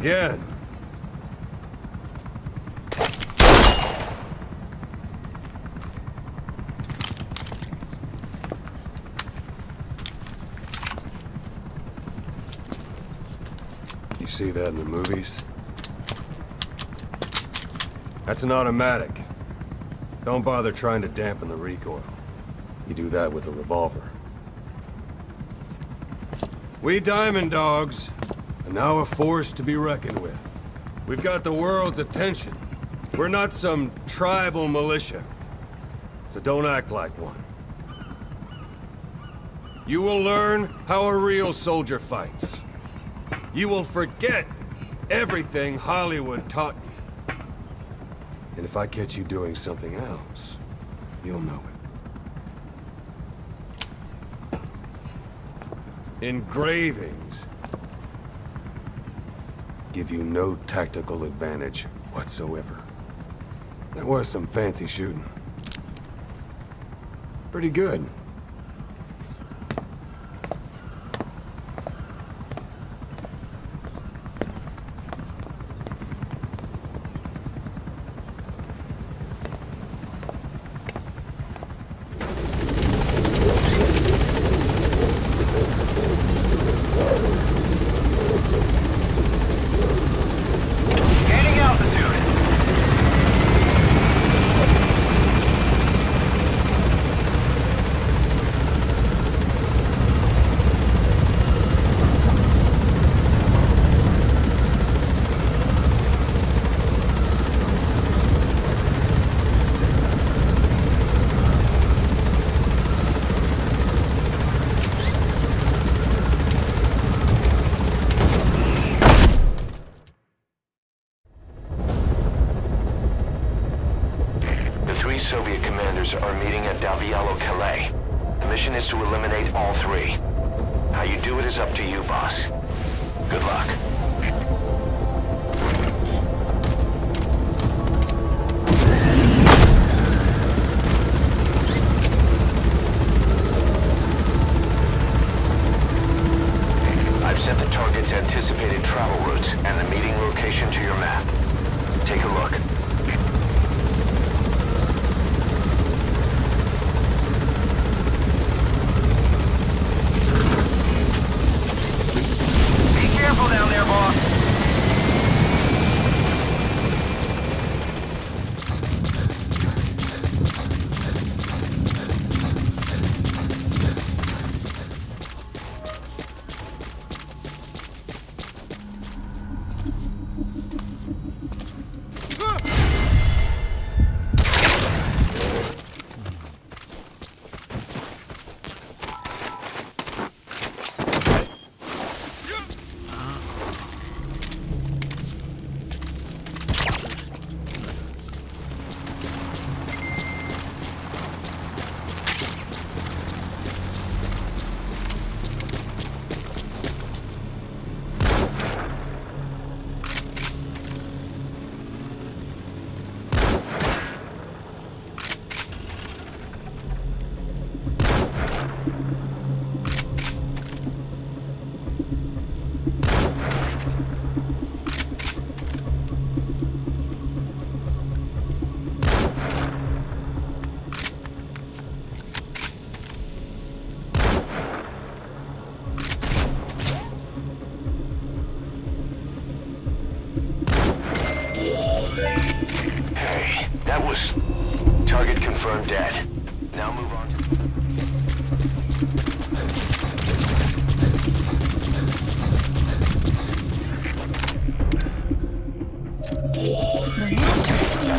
Again. You see that in the movies? That's an automatic. Don't bother trying to dampen the recoil. You do that with a revolver. We Diamond Dogs are now a force to be reckoned with. We've got the world's attention. We're not some tribal militia. So don't act like one. You will learn how a real soldier fights. You will forget everything Hollywood taught you. And if I catch you doing something else, you'll know it. Engravings give you no tactical advantage whatsoever. There was some fancy shooting. Pretty good.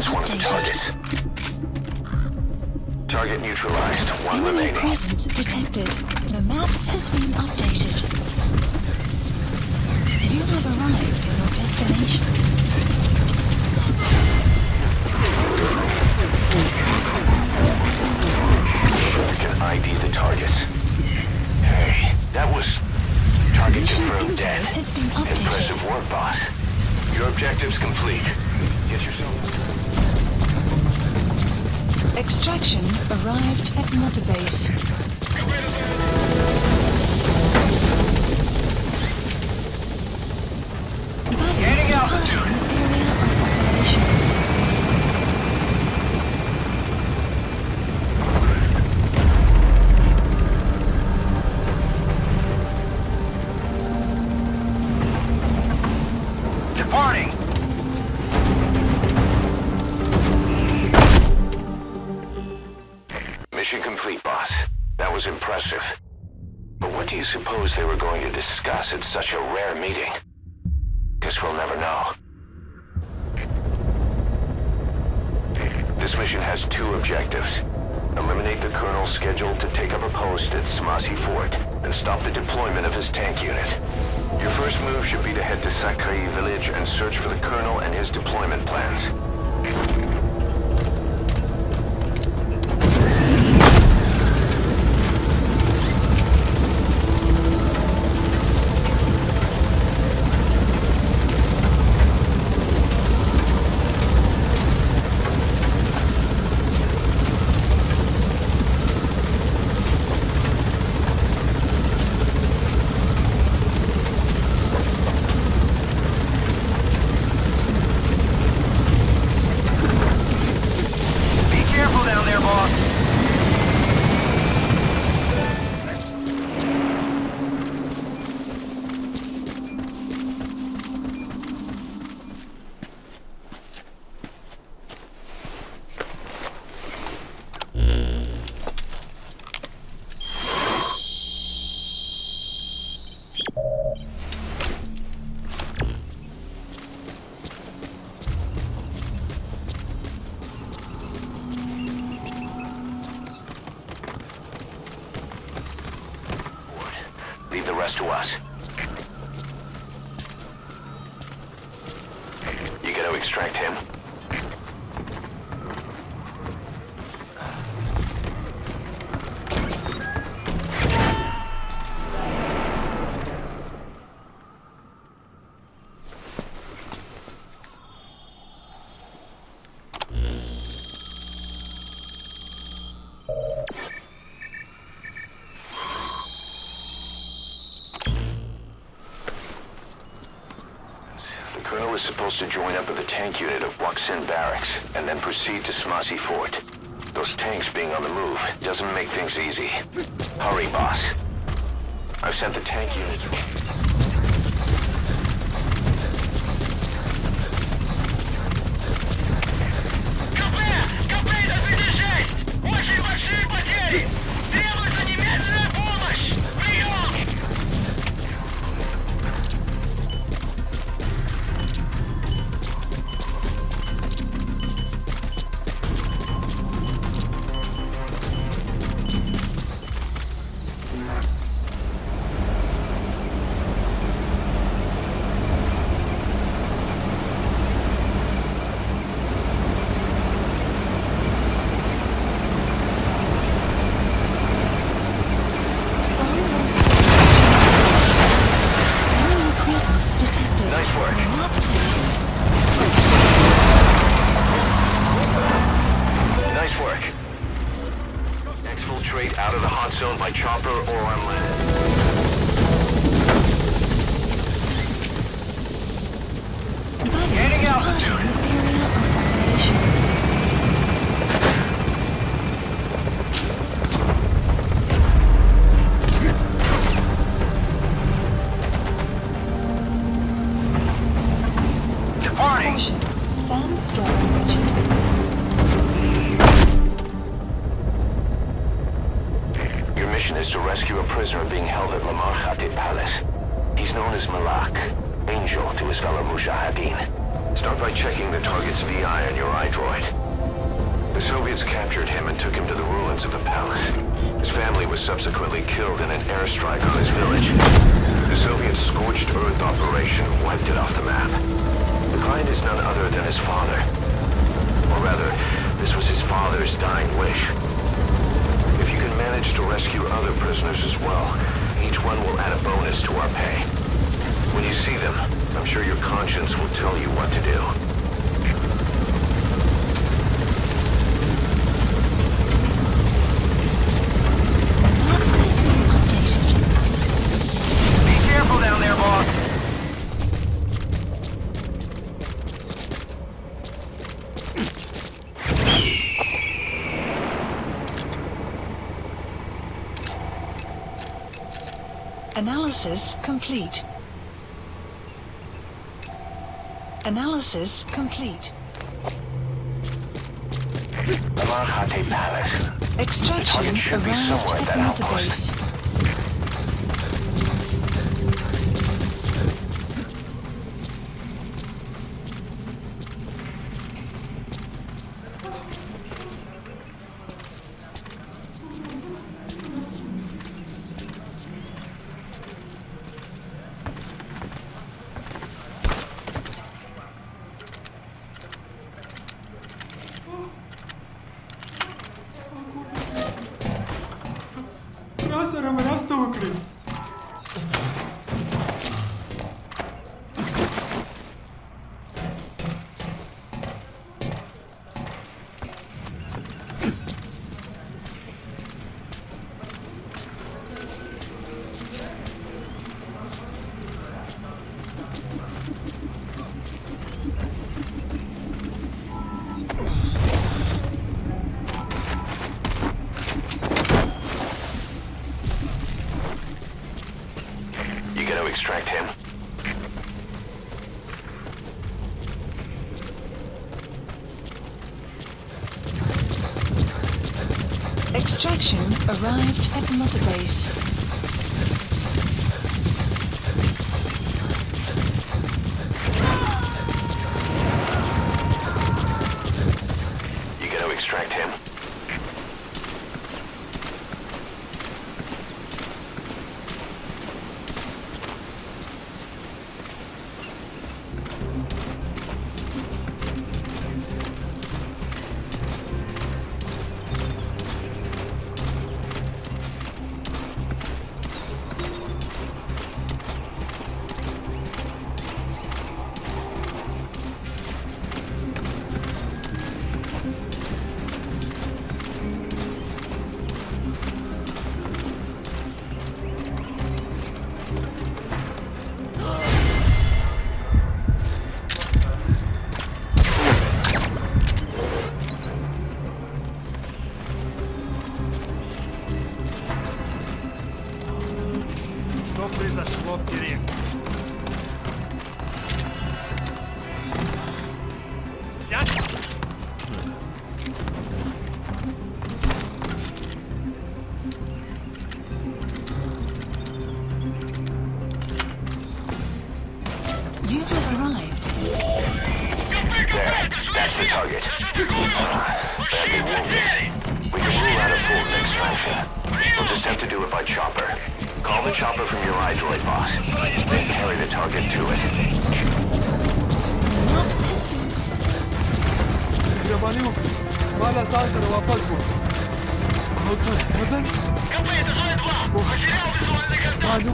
That's one of the targets. Target neutralized. One Enemy remaining. presence detected. The map has been updated. You have arrived at your destination. I can ID the targets. Hey, that was... Target confirmed dead. has been. Impressive work, boss. Your objective's complete. Get yourself... Extraction arrived at Mother Base. Getting altitude. Departing! Battery was impressive. But what do you suppose they were going to discuss at such a rare meeting? Guess we'll never know. This mission has two objectives. Eliminate the Colonel scheduled to take up a post at Smasei Fort and stop the deployment of his tank unit. Your first move should be to head to Sakai village and search for the Colonel and his deployment plans. To us. You gotta extract him. Supposed to join up with the tank unit of Wakh Sind Barracks and then proceed to Smasei Fort. Those tanks being on the move doesn't make things easy. Hurry, boss. I've sent the tank units... Exfiltrate out of the hot zone by chopper or on land. Departing altitude. area operations. Mission is to rescue a prisoner being held at Lamar Khaate Palace. He's known as Malak, angel to his fellow Mujahideen. Start by checking the target's VI on your iDroid. The Soviets captured him and took him to the ruins of the palace. His family was subsequently killed in an airstrike on his village. The Soviet scorched earth operation wiped it off the map. The client is none other than his father. Or rather, this was his father's dying wish. If you can manage to rescue other prisoners as well, each one will add a bonus to our pay. When you see them, I'm sure your conscience will tell you what to do. Not system updated. Be careful down there, boss. Analysis complete. Analysis complete. Khaate Palace. Extraction target should be somewhere at that outpost. não, meu querido. Extraction arrived at Mother Base. You have arrived. There. That's the target. Badly wounded. We can rule out a full extraction. We'll just have to do it by chopper. Call the chopper from your iDroid boss. Then carry the target to it. Not this one. Yabaniu, мало сансера вопрос будет. Вот так, вот так. Капец, это же два. Потерял визуальный контакт. Спалю.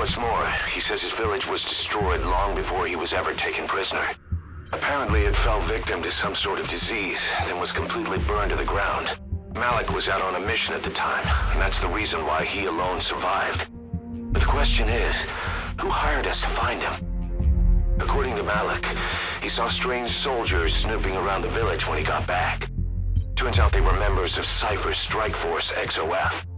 What's more, he says his village was destroyed long before he was ever taken prisoner. Apparently it fell victim to some sort of disease, then was completely burned to the ground. Malak was out on a mission at the time, and that's the reason why he alone survived. But the question is, who hired us to find him? According to Malak, he saw strange soldiers snooping around the village when he got back. Turns out they were members of Cipher's Strike Force XOF.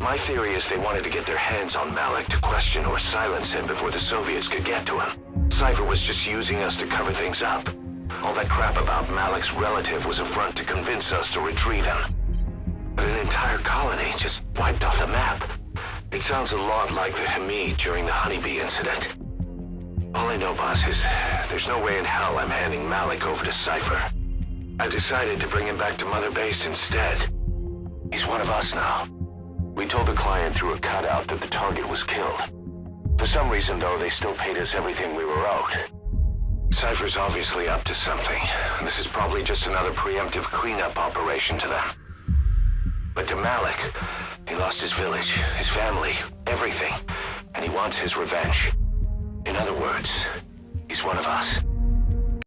My theory is they wanted to get their hands on Malak to question or silence him before the Soviets could get to him. Cipher was just using us to cover things up. All that crap about Malak's relative was a front to convince us to retrieve him. But an entire colony just wiped off the map. It sounds a lot like the Hamid during the Honeybee incident. All I know, boss, is there's no way in hell I'm handing Malak over to Cipher. I've decided to bring him back to Mother Base instead. He's one of us now. We told the client through a cutout that the target was killed. For some reason, though, they still paid us everything we were owed. Cipher's obviously up to something, this is probably just another preemptive cleanup operation to them. But to Malak, he lost his village, his family, everything, and he wants his revenge. In other words, he's one of us.